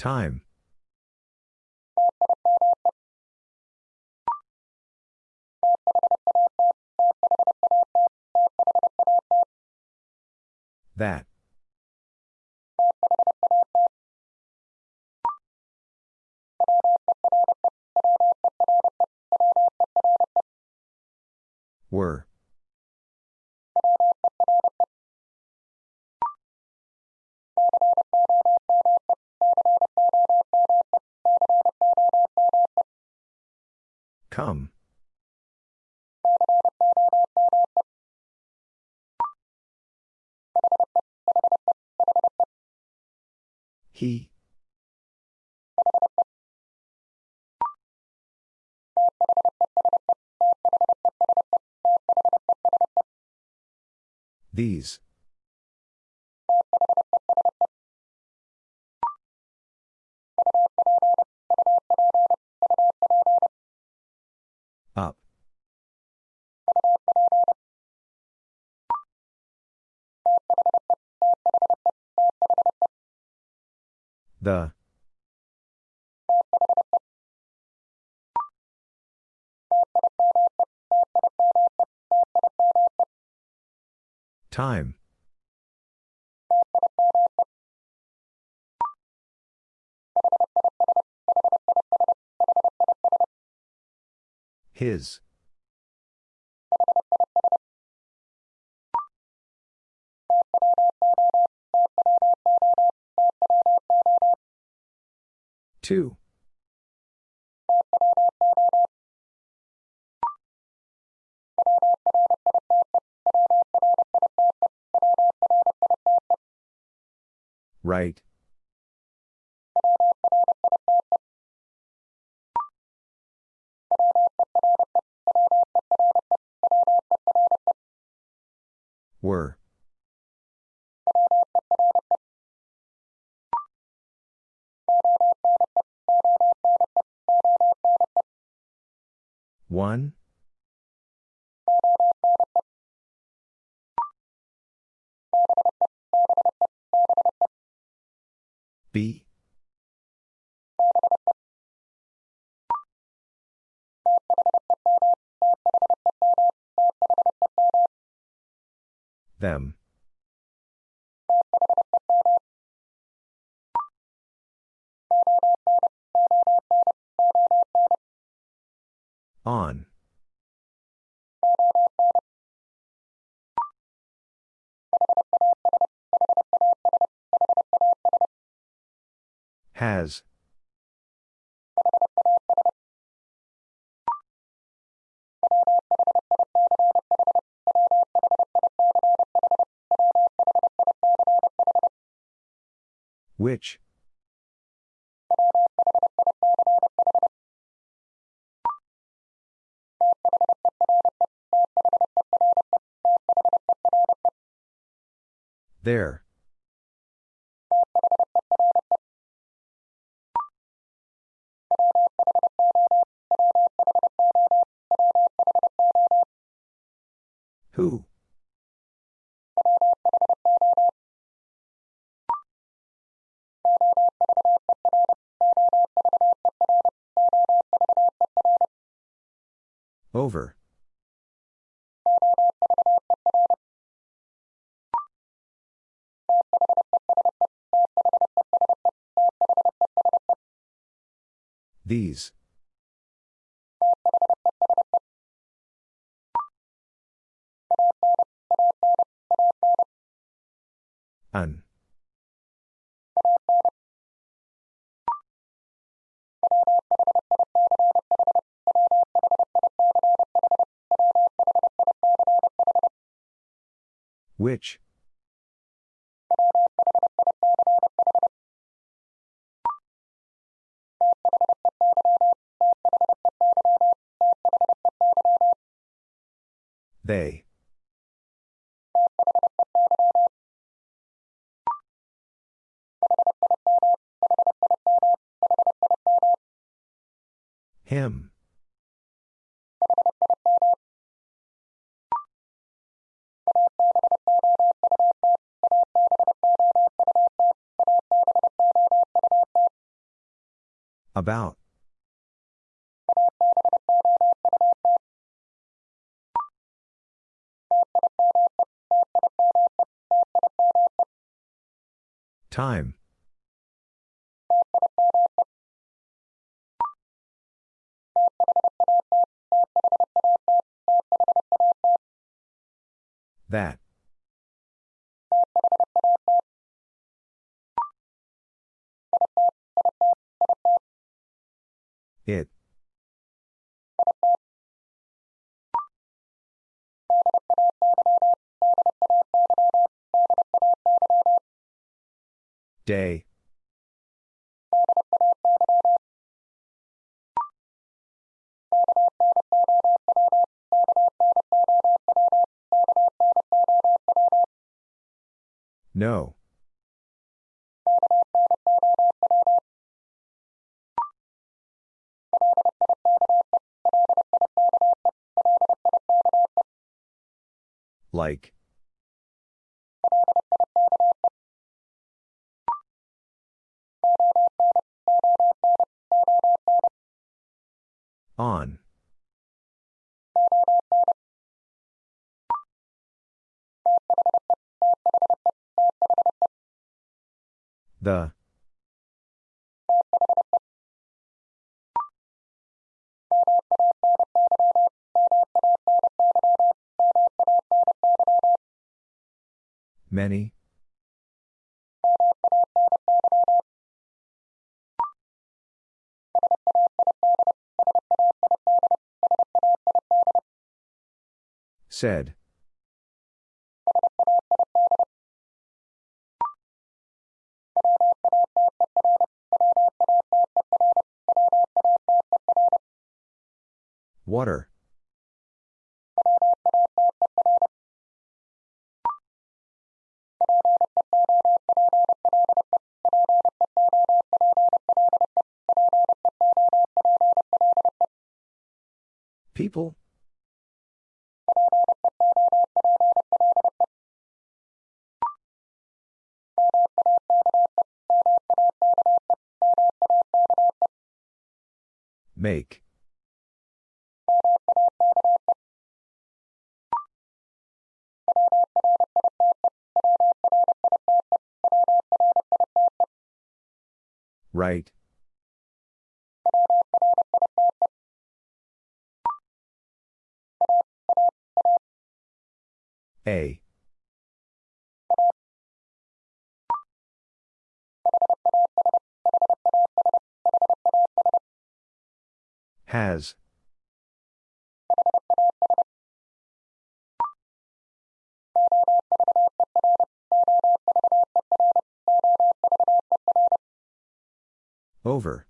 Time. Come. He. These. The. Time. His. Two. Right. Them. Which? There. These. An. Which? They. Him. About. Time. That. It. Day. No. Like. On. The. Many. Said. Water. People? Make. Right. A. Has. Over.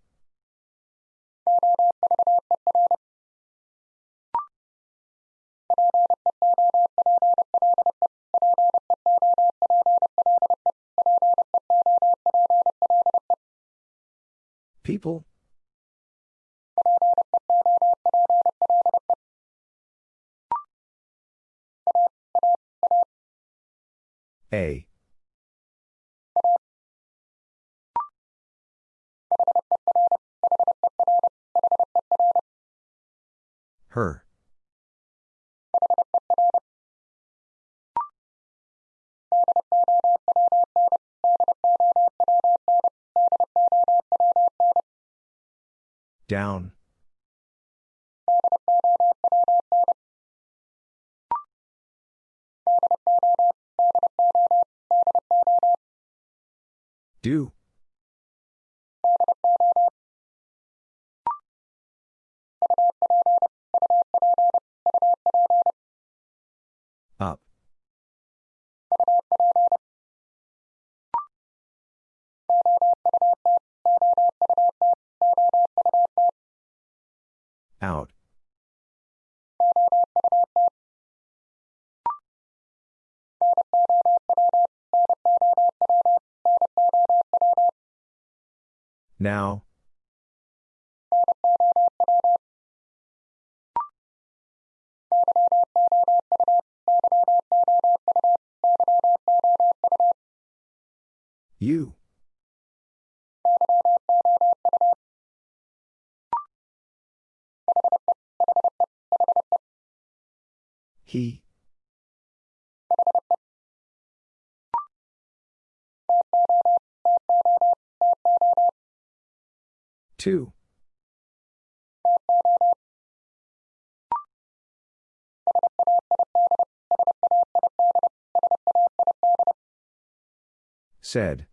People? A. Her. Down. Do. Out. Now. You. He. Two. Said.